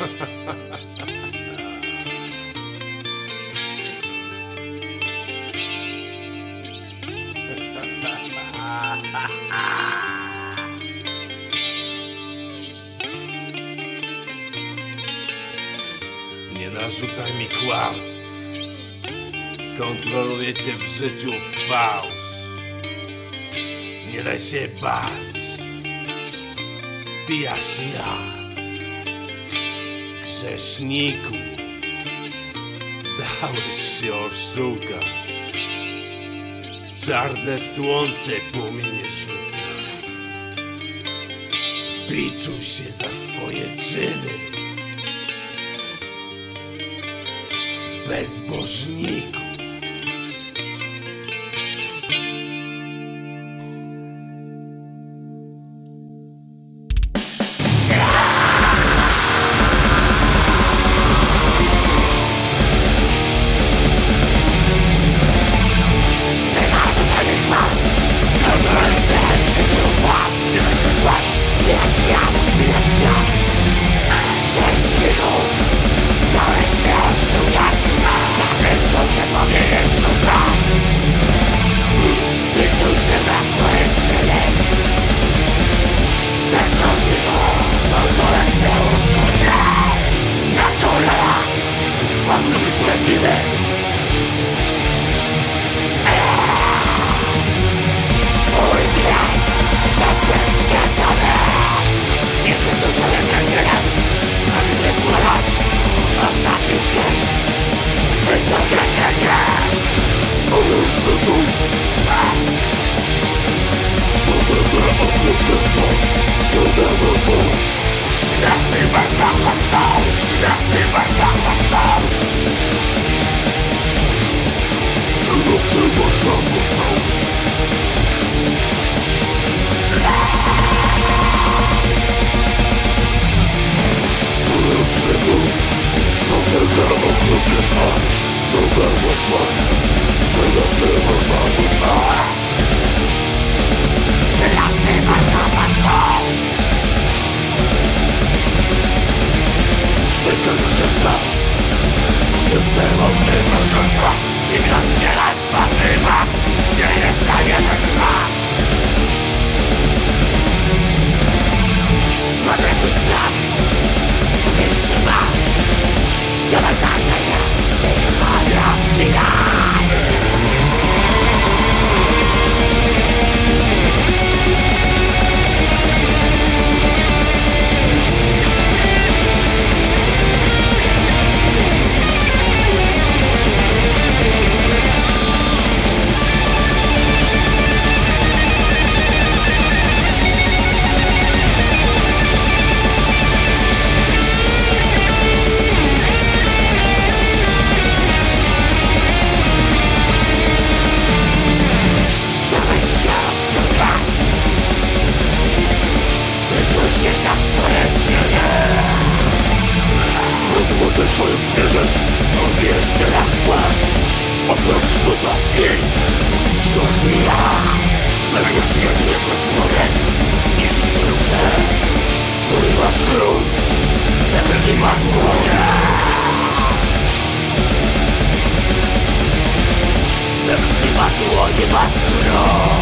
Nie narzucaj mi kłamstw. Kontroluję cię w życiu fałsz. Nie daj się bać. Spija jak. Grzeszniku, dałeś się oszukać. Czarne słońce płomienie rzuca. Biczuj się za swoje czyny. Bezbożniku. Menulis lagu you. Lost in Twoich bierzesz Odbierzcie na płacz Oprócz dwóch i Co chwila Zamiast jednej potwory I wkrótce Urywa skrót Pewnie ma dłonie Pewnie ma dłonie ma skrót